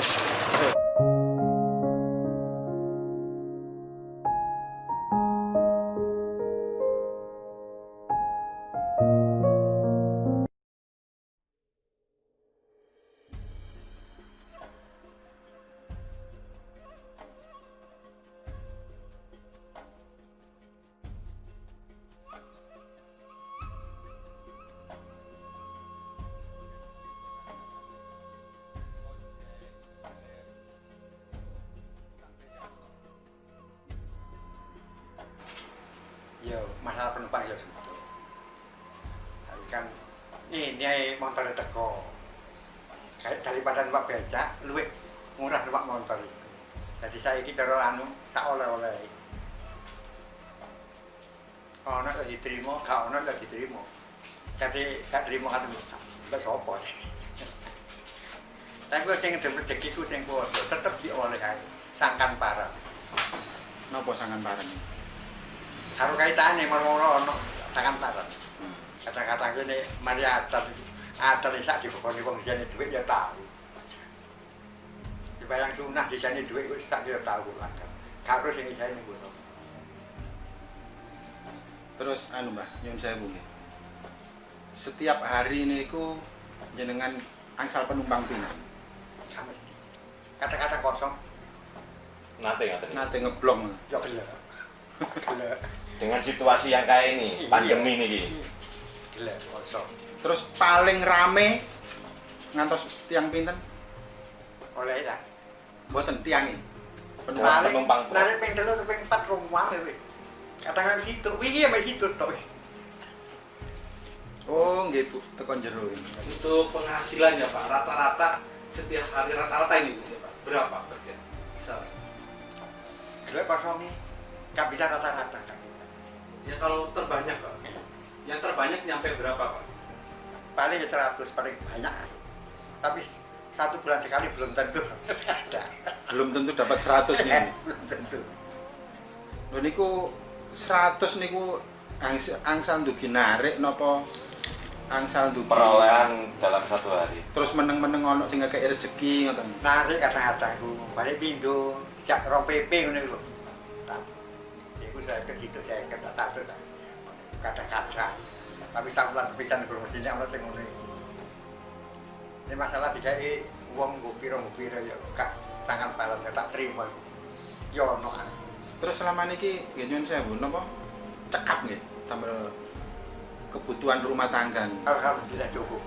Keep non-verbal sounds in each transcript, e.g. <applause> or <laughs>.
Hey. Ya masalah penumpang ya gitu tapi kan ini motor teko. Daripada numpak becak luwih murah numpak motor itu. Jadi saya ini cara anu tak oleh-oleh. Ono lagi diterima gak ono lagi diterima jadi gak terima kan gak sopo? <laughs> Tapi gue sing ngedem rezeki ku sing kuat tetep dioleh ae. Sangkan parah Napa sangan bareng? Karo kaitane moro-moro ono sangkan parah kata-kata gini mari adat adat ini sak dibukoni wong jane duit ya tahu dibayang sunah di sini duit wis sak ya tahu lah karo sing isane ngono Terus anu Mbah, nyun sewu nggih. Setiap hari niku jenengan angsal penumpang sama kata-kata kosong. Nate Nate. Ngeblong. ya gelek gelek Dengan situasi yang kayak ini, Iya. pandemi ini. Gelek kosong Terus paling rame ngantos tiang pinten? oleh lah Mboten. Penumpang. Nah, penumpang. Narik ping telu ping empat rumah wih. Katakan situ, wih iya situ tok. Oh, nggih Bu, tekan jero ini. Untuk penghasilannya Pak, rata-rata setiap hari rata-rata ini Bu, ya, Pak, berapa per jam? Misalnya. Gelek kosong nih. Gak bisa rata-rata gak bisa. Ya kalau terbanyak Pak, yang terbanyak nyampe berapa Pak? Paling 100 paling banyak. Tapi satu bulan sekali belum tentu ada. Belum tentu dapat 100 nih. <laughs> belum tentu. Lho niku 100 niku angsa, angsal ndugi narik napa angsal ndugi Perolehan dalam satu hari. terus meneng-meneng ono sing ngekek rezeki ngoten. Narik kadang-kadang ku balik pindo, jak rong PP ngono lho. Iku saya ke situ saya ke satu kadang-kadang. Tapi sampelan kepisan kurang mestinya ono sing iku. Ini masalah dikai wong nggo pira-nggo pira ya gak sangat palan tak terima iku. Ya ono ah. Terus selama niki nggih nyuwun sewu napa cekap nggih tambah kebutuhan rumah tangga. nih. Alhamdulillah cukup.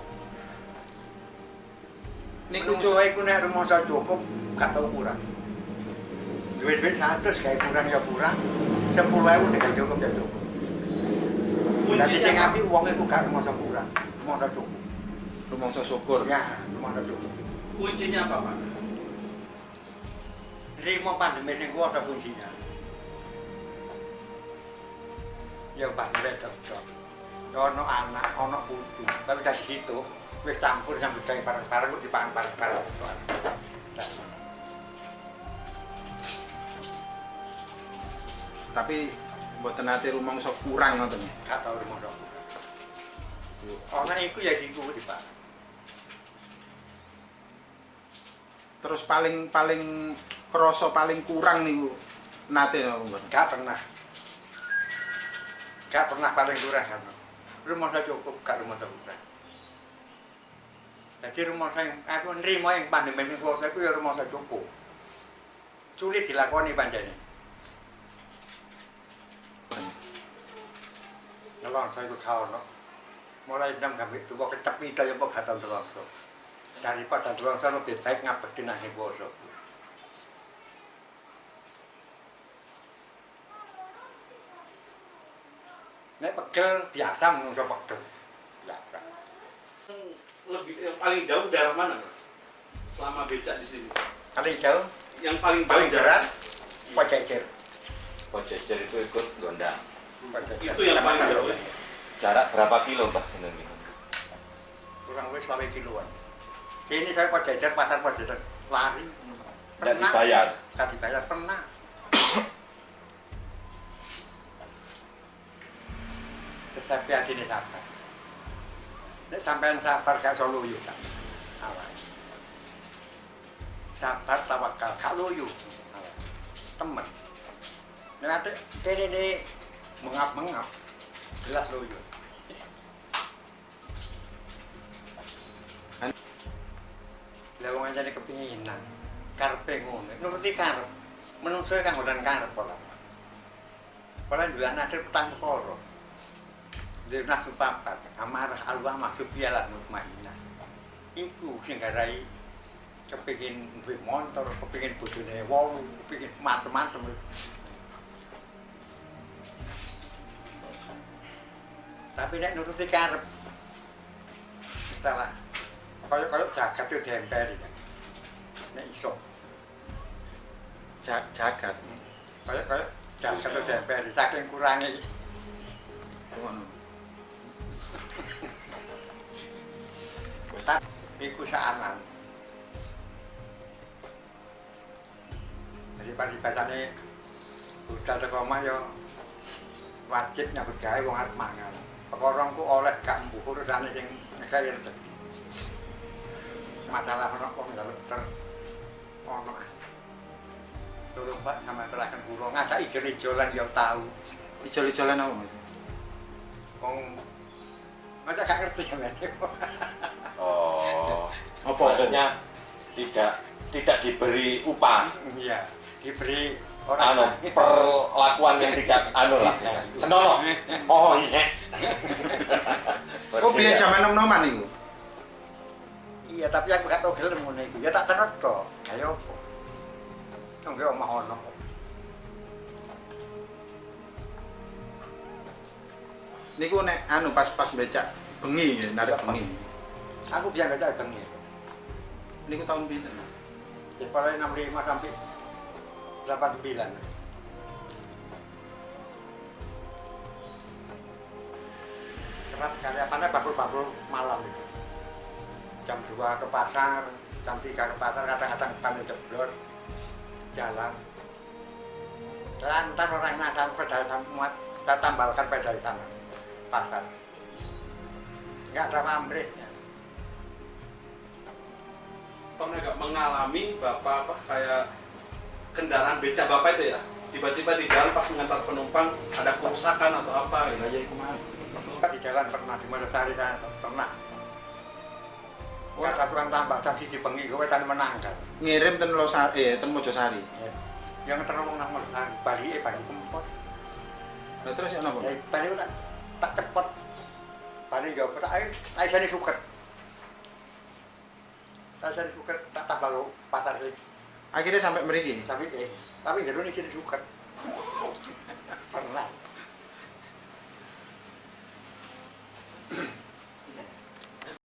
Niku Niku cu- cuy ku nek rumangsa cukup gak tau kurang. Duit-duit 100 kayak kurang ya kurang. 10.000 nek cukup ya cukup. Jadi sing api wong iku gak rumangsa kurang, rumangsa cukup. rumangsa syukur. Ya, rumangsa cukup. kuncinya apa Pak? Rimo pandemi sing kuwasa kuncinya. Ya pandemi cocok. Ono anak, ono putu. Tapi dari situ wis campur sambil gawe bareng-bareng dipangan bareng-bareng. Tapi mboten nate rumangsa kurang ngoten. Gak tau rumangsa kurang. Ono iku ya siku dipangan. Terus paling paling krasa paling kurang niku nate napa mboten? Gak pernah. Gak pernah paling kurang kan. Rumah saya cukup, gak rumah saya kurang. Jadi rumah saya, aku nerima yang pandemi ini kuasa itu ya rumah saya cukup. Sulit dilakoni panjangnya. Nolong saya itu kau no. Mulai jam kami itu kok kecepit aja kok kata telongso. Daripada telongso lebih baik ngabekin akhir kuasa. Nek pegel biasa menungso pegel. Biasa. Lebih yang paling jauh daerah mana? Selama becak di sini. Paling jauh, Yang paling paling jauh berat, Pojejer. Pojejer itu ikut gondang. Itu yang paling jauh. ya? Jarak berapa kilo Mbak jeneng itu? Kurang lebih selama kiloan. Sini saya Pojejer, pasar Pojejer. Lari. Tidak dibayar. Tidak dibayar, pernah. Saya hati ini sabar. Nek sampean sabar gak solo yuk kan. Sabar tawakal gak loyo temen nek ate kene ne mengap-mengap jelas loyo Lah wong anjane kepinginan. Karepe ngono. Nuruti karep. Menungso kang ngodan karep pola. Pola jualan hasil petang koro di nafsu papat. Amarah alwa maksud piala mutmainah iku sing garai kepingin duwe motor kepingin bojone wolu kepingin macem-macem tapi nek nuruti karep salah. Kaya-kaya jagat itu diemperi kan nek iso. Ja- jagat. Kaya-kaya jagat itu diemperi saking kurangi ngono. Tak iku saanan jadi pada bahasane budal teko omah yo wajib nyambut gawe wong arep mangan perkara ku oleh gak mbuh urusane sing negara rezeki masalah ono wong njaluk ter ono Tolong Pak, sama terahkan kula ngajak ijo-ijolan yo tahu. ijol-ijolan apa mas? Wong. Masa gak ngerti ya men. Oh. <laughs> apa Maksudnya tidak tidak diberi upah. Iya, diberi anu orang perlakuan yang tidak anu lah. <laughs> Senonoh. Oh iya oh biar zaman nom-noman itu Iya, tapi aku gak tau gelem ngono iku. Ya tak terus to. Kayak apa? Nggak omah ono. niku nek anu pas pas becak bengi ya, narik bengi Aku biar baca bengi. niku tahun pinten Ya paling 65 sampai 89. Sekali apanya bakul-bakul malam itu. Jam 2 ke pasar, jam 3 ke pasar, kadang-kadang paling jeblor jalan. Lantar orang nakal pedal muat, saya tambalkan pedal sana pasar. Enggak ada pamrihnya. pernah nggak mengalami bapak apa kayak kendaraan becak bapak itu ya tiba-tiba di jalan pas mengantar penumpang ada kerusakan atau apa gitu aja iku di jalan pernah di Mojosari kan pernah Wah, aturan tambah jam siji bengi kowe tadi menang kan. ngirim ten Losari eh ten Mojosari Yang terowong nang Mojosari, Bali eh Bali kempot. Lah terus ya napa Ya Bali ku tak tak cepet. Bali yo tak ae ae sane suket. Tak suket tak tambah lo pasar iki. akhirnya sampai mriki Tapi eh tapi jero ini sini suket.